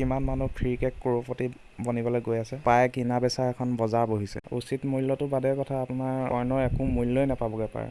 কিমান মানুহ ফ্ৰীকে কৰোৰপতি বনিবলৈ গৈ আছে। পাই কিনা বেচা এখন বজাৰ বহিছে। উচিত মূল্যটো বাদে কথা আপোনাৰ কইনৰ একো মূল্যই নাপাবগৈ পাৰে।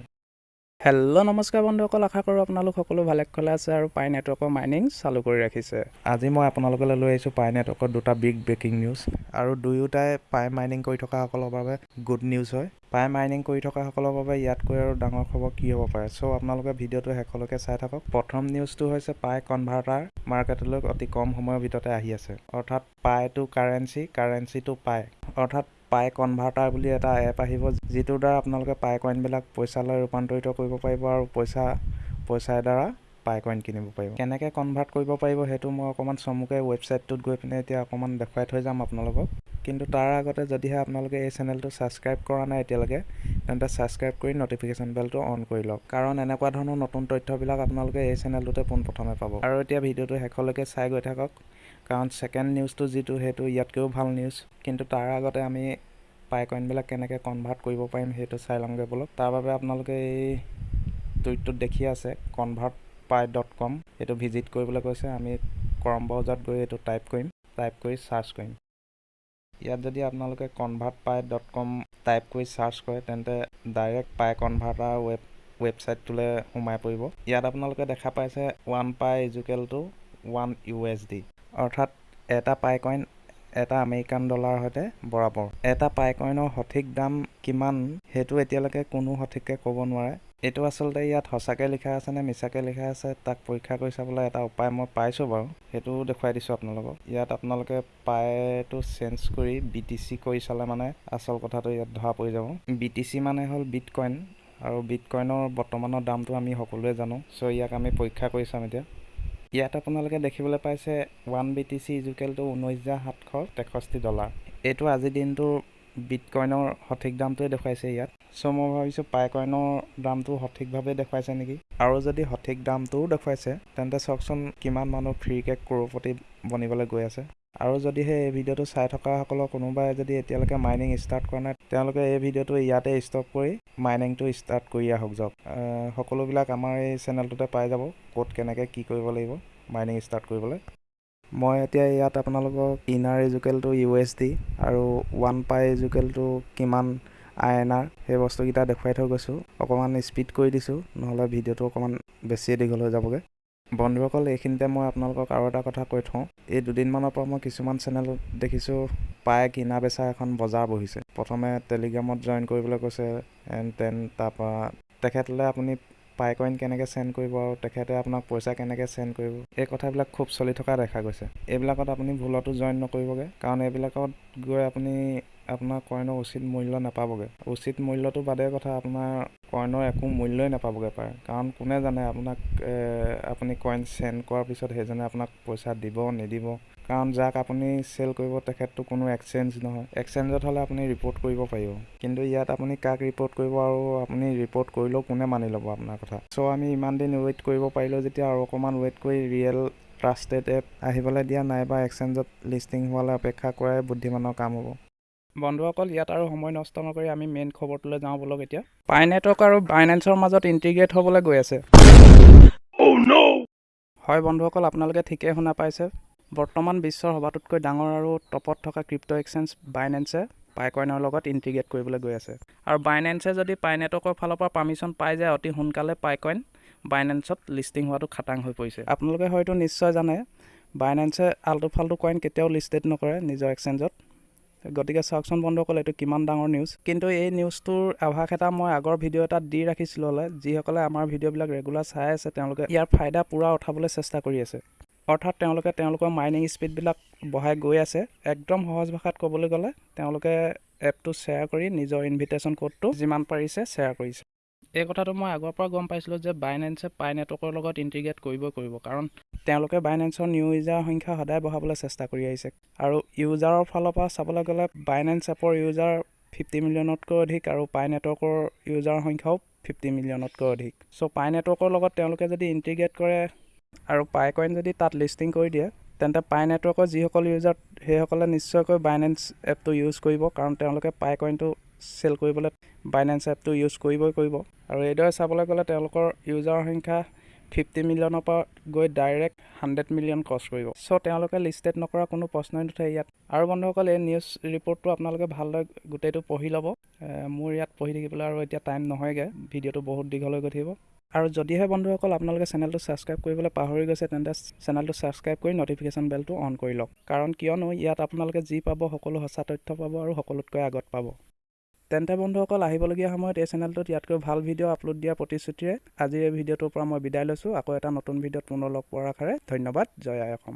হেল্ল' নমস্কাৰ বন্ধুসকল আশা কৰোঁ আপোনালোক সকলো ভালে কুশলে আছে আৰু পাই নেটৱৰ্কৰ মাইনিং চালু কৰি ৰাখিছে। আজি মই আপোনালোকলৈ লৈ আহিছোঁ পাই নেটৱৰ্কৰ দুটা বিগ ব্ৰেকিং নিউজ আৰু দুয়োটাই পাই মাইনিং কৰি থকাসকলৰ বাবে গুড নিউজ হয়। পাই মাইনিং কৰি থকাসকলৰ বাবে ইয়াতকৈ আৰু ডাঙৰ খবৰ কি হ'ব পাৰে? চ' আপোনালোকে ভিডিঅ'টো শেষলৈকে চাই থাকক। প্ৰথম নিউজটো হৈছে পাই কনভাৰ্টাৰ মাৰ্কেটলৈ অতি কম সময়ৰ ভিতৰতে আহি আছে। অৰ্থাৎ পাই টু কাৰেঞ্চি কাৰেঞ্চি টু পাই। অৰ্থাৎ পাই কনভাৰ্টাৰ বুলি এটা এপ আহিব যিটোৰ দ্বাৰা আপোনালোকে পাই কইনবিলাক পইচালৈ ৰূপান্তৰিত কৰিব পাৰিব আৰু পইচা পইচাৰ দ্বাৰা পাই কইন কিনিব পাৰিব। কেনেকৈ কনভাৰ্ট কৰিব পাৰিব সেইটো মই অকণমান চমুকে ৱেবছাইটটোত গৈ পিনে এতিয়া অকণমান দেখুৱাই থৈ যাম আপোনালোকক। কিন্তু তাৰ আগতে যদিহে আপোনালোকে এই চেনেলটো ছাবস্ক্ৰাইব কৰা নাই এতিয়ালৈকে তেন্তে ছাবস্ক্ৰাইব কৰি ন'টিফিকেশ্যন বেলটো অন কৰি লওক। কাৰণ এনেকুৱা ধৰণৰ নতুন তথ্যবিলাক আপোনালোকে এই চেনেলটোতে পোনপ্ৰথমে পাব। আৰু এতিয়া ভিডিঅ'টো শেষলৈকে চাই গৈ থাকক। কাৰণ ছেকেণ্ড নিউজটো যিটো সেইটো ইয়াতকৈও ভাল নিউজ কিন্তু তাৰ আগতে আমি পাই কইনবিলাক কেনেকৈ কনভাৰ্ট কৰিব পাৰিম সেইটো চাই লওঁগৈ বলক। তাৰ বাবে আপোনালোকে এই টুইটটোত দেখি আছে কনভাৰ্ট পাই ডট কম এইটো ভিজিট কৰিবলৈ কৈছে আমি কৰম ব্ৰাউজাৰত গৈ এইটো টাইপ কৰিম টাইপ কৰি চাৰ্চ কৰিম। ইয়াত যদি আপোনালোকে convert pi dot com type কৰি চাৰ্চ কৰে তেন্তে ডাইৰেক্ট পাই কনভাৰ্টাৰ ৱেব ৱেবছাইটটোলৈ সোমাই পৰিব। ইয়াত আপোনালোকে দেখা পাইছে one pi equal to one U S D অৰ্থাৎ এটা পাই কইন এটা আমেৰিকান ডলাৰৰ সৈতে বৰাবৰ। এটা পাই কইনৰ সঠিক দাম কিমান সেইটো এতিয়ালৈকে কোনো সঠিককৈ ক'ব নোৱাৰে। এইটো আচলতে ইয়াত সঁচাকৈ লিখা আছে নে মিছাকৈ লিখা আছে তাক পৰীক্ষা কৰি চাবলৈ এটা উপায় মই পাইছোঁ বাৰু। সেইটো দেখুৱাই দিছোঁ আপোনালোকক। ইয়াত আপোনালোকে পাইটো চেঞ্জ কৰি বি টি চি কৰি চালে মানে আচল কথাটো ইয়াত ধৰা পৰি যাব। বি টি চি মানে হ'ল বিট কইন আৰু বিট কইনৰ বৰ্তমানৰ দামটো আমি সকলোৱে জানো। চ' ইয়াক আমি পৰীক্ষা কৰি চাম এতিয়া। ইয়াত আপোনালোকে দেখিবলৈ পাইছে ওৱান বি টি চি ইজুকেলটো ঊনৈছ হাজাৰ সাতশ তেষষ্ঠি ডলাৰ এইটো আজিৰ দিনটোৰ বিট কইনৰ সঠিক দামটোৱে দেখুৱাইছে ইয়াত। চ' মই ভাবিছোঁ পাই কইনৰ দামটো সঠিকভাৱে দেখুৱাইছে নেকি? আৰু যদি সঠিক দামটোও দেখুৱাইছে তেন্তে চাওকচোন কিমান মানুহ ফ্ৰীকৈ কৰোৰপতি বনিবলৈ গৈ আছে। আৰু যদিহে এই ভিডিঅ'টো চাই থকাসকলৰ কোনোবাই যদি এতিয়ালৈকে মাইনিং ষ্টাৰ্ট কৰা নাই তেওঁলোকে এই ভিডিঅ'টো ইয়াতে ষ্টপ কৰি মাইনিংটো ষ্টাৰ্ট কৰি আহক যাওক। সকলোবিলাক আমাৰ এই চেনেলটোতে পাই যাব ক'ত কেনেকৈ কি কৰিব লাগিব মাইনিং ষ্টাৰ্ট কৰিবলৈ। মই এতিয়া ইয়াত আপোনালোকক ইনাৰ ইজুকেলটো ইউ এছ ডি আৰু ওৱান পাই ইজুকেলটো কিমান আই এন আৰ সেই বস্তুকেইটা দেখুৱাই থৈ গৈছোঁ। অকণমান স্পীড কৰি দিছোঁ নহ'লে ভিডিঅ'টো অকণমান বেছিয়ে দীঘল হৈ যাবগৈ। বন্ধুসকল এইখিনিতে মই আপোনালোকক আৰু এটা কথা কৈ থওঁ। এই দুদিনমানৰ পৰা মই কিছুমান চেনেলত দেখিছোঁ পাই কিনা বেচা এখন বজাৰ বহিছে। প্ৰথমে টেলিগ্ৰামত জইন কৰিবলৈ কৈছে এণ্ড দেন তাৰপৰা তেখেতলৈ আপুনি পাই কইন কেনেকৈ চেণ্ড কৰিব আৰু তেখেতে আপোনাক পইচা কেনেকৈ চেণ্ড কৰিব এই কথাবিলাক খুব চলি থকা দেখা গৈছে। এইবিলাকত আপুনি ভুলতো জইন নকৰিবগৈ কাৰণ এইবিলাকত গৈ আপুনি আপোনাৰ কইনৰ উচিত মূল্য নাপাবগৈ। উচিত মূল্যটো বাদে কথা আপোনাৰ কইনৰ একো মূল্যই নাপাবগৈ পাৰে। কাৰণ কোনে জানে আপোনাক আপুনি কইন চেণ্ড কৰাৰ পিছত সেইজনে আপোনাক পইচা দিব নিদিব। কাৰণ যাক আপুনি চেল কৰিব তেখেতটো কোনো এক্সেঞ্জ নহয়। এক্সেঞ্জত হ'লে আপুনি ৰিপৰ্ট কৰিব পাৰিব। কিন্তু ইয়াত আপুনি কাক ৰিপৰ্ট কৰিব আৰু আপুনি ৰিপৰ্ট কৰিলেও কোনে মানি ল'ব আপোনাৰ কথা? চ' আমি ইমান দিন ৱেইট কৰিব পাৰিলোঁ যেতিয়া আৰু অকণমান ৱেইট কৰি ৰিয়েল ট্ৰাষ্টেড এপ আহিবলৈ দিয়া নাইবা এক্সেঞ্জত লিষ্টিং হোৱালৈ অপেক্ষা কৰাই বুদ্ধিমানৰ কাম হ'ব। বন্ধুসকল ইয়াত আৰু সময় নষ্ট নকৰি আমি মেইন খবৰটোলৈ যাওঁ বলক এতিয়া। পাই নেটৱৰ্ক আৰু বাইনেন্সৰ মাজত ইণ্টিগ্ৰেট হ'বলৈ গৈ আছে। হয় বন্ধুসকল আপোনালোকে ঠিকেই শুনা পাইছে। বৰ্তমান বিশ্বৰ সবাতোতকৈ ডাঙৰ আৰু টপত থকা ক্ৰিপ্ট' এক্সেঞ্জ বাইনেন্সে পাইকইনৰ লগত ইণ্টিগ্ৰেট কৰিবলৈ গৈ আছে। আৰু বাইনেন্সে যদি পাই নেটৱৰ্কৰ ফালৰ পৰা পাৰ্মিশ্যন পাই যায় অতি সোনকালে পাইকইন বাইনেন্সত লিষ্টিং হোৱাটো খাটাং হৈ পৰিছে। আপোনালোকে হয়তো নিশ্চয় জানে বাইনেন্সে আল্টু ফাল্টু কইন কেতিয়াও লিষ্টেড নকৰে নিজৰ এক্সেঞ্জত গতিকে চাওকচোন বন্ধুসকল এইটো কিমান ডাঙৰ নিউজ। কিন্তু এই নিউজটোৰ আভাস এটা মই আগৰ ভিডিঅ' এটাত দি ৰাখিছিলোঁ হ'লে যিসকলে আমাৰ ভিডিঅ'বিলাক ৰেগুলাৰ চাই আছে তেওঁলোকে ইয়াৰ ফাইদা পূৰা উঠাবলৈ চেষ্টা কৰি আছে। অৰ্থাৎ তেওঁলোকে তেওঁলোকৰ মাইনিং স্পীডবিলাক বঢ়াই গৈ আছে। একদম সহজ ভাষাত ক'বলৈ গ'লে তেওঁলোকে এপটো শ্বেয়াৰ কৰি নিজৰ ইনভিটেশ্যন ক'ডটো যিমান পাৰিছে শ্বেয়াৰ কৰিছে। এই কথাটো মই আগৰ পৰা গম পাইছিলোঁ যে বাইনেন্সে পাই নেটৱৰ্কৰ লগত ইণ্টিগ্ৰেট কৰিবই কৰিব। কাৰণ তেওঁলোকে বাইনেন্সৰ নিউ ইউজাৰ সংখ্যা সদায় বঢ়াবলৈ চেষ্টা কৰি আহিছে। আৰু ইউজাৰৰ ফালৰ পৰা চাবলৈ গ'লে বাইনেন্স এপৰ ইউজাৰ ফিফটি মিলিয়নতকৈ অধিক আৰু পাই নেটৱৰ্কৰ ইউজাৰৰ সংখ্যাও ফিফটি মিলিয়নতকৈ অধিক। চ' পাই নেটৱৰ্কৰ লগত তেওঁলোকে যদি ইণ্টিগ্ৰেট কৰে আৰু পাই কইন যদি তাত লিষ্টিং কৰি দিয়ে তেন্তে পাই নেটৱৰ্কৰ যিসকল ইউজাৰ সেইসকলে নিশ্চয়কৈ বাইনেন্স এপটো ইউজ কৰিব কাৰণ তেওঁলোকে পাই কইনটো চেল কৰিবলৈ বাইনেন্স এপটো ইউজ কৰিবই কৰিব। আৰু এইদৰে চাবলৈ গ'লে তেওঁলোকৰ ইউজাৰৰ সংখ্যা ফিফটি মিলিয়নৰ পৰা গৈ ডাইৰেক্ট হাণ্ড্ৰেড মিলিয়ন ক্ৰছ কৰিব। চ' তেওঁলোকে লিষ্টেড নকৰা কোনো প্ৰশ্নই নুঠে ইয়াত। আৰু বন্ধুসকল এই নিউজ ৰিপৰ্টটো আপোনালোকে ভালদৰে গোটেইটো পঢ়ি ল'ব। মোৰ ইয়াত পঢ়ি থাকিবলৈ আৰু এতিয়া টাইম নহয়গৈ। ভিডিঅ'টো বহুত দীঘল হৈ গৈ থাকিব। আৰু যদিহে বন্ধুসকল আপোনালোকে চেনেলটো ছাবস্ক্ৰাইব কৰিবলৈ পাহৰি গৈছে তেন্তে চেনেলটো ছাবস্ক্ৰাইব কৰি ন'টিফিকেশ্যন বেলটো অন কৰি লওক। কাৰণ কিয়নো ইয়াত আপোনালোকে যি পাব সকলো সঁচা তথ্য পাব আৰু সকলোতকৈ আগত পাব। তেন্তে বন্ধুসকল আহিবলগীয়া সময়ত এই চেনেলটোত ইয়াতকৈ ভাল ভিডিঅ' আপলোড দিয়াৰ প্ৰতিশ্ৰুতিৰে আজিৰ এই ভিডিঅ'টোৰ পৰা মই বিদায় লৈছোঁ। আকৌ এটা নতুন ভিডিঅ'ত পুনৰ লগ পোৱাৰ আশাৰে ধন্যবাদ। জয় আই অসম।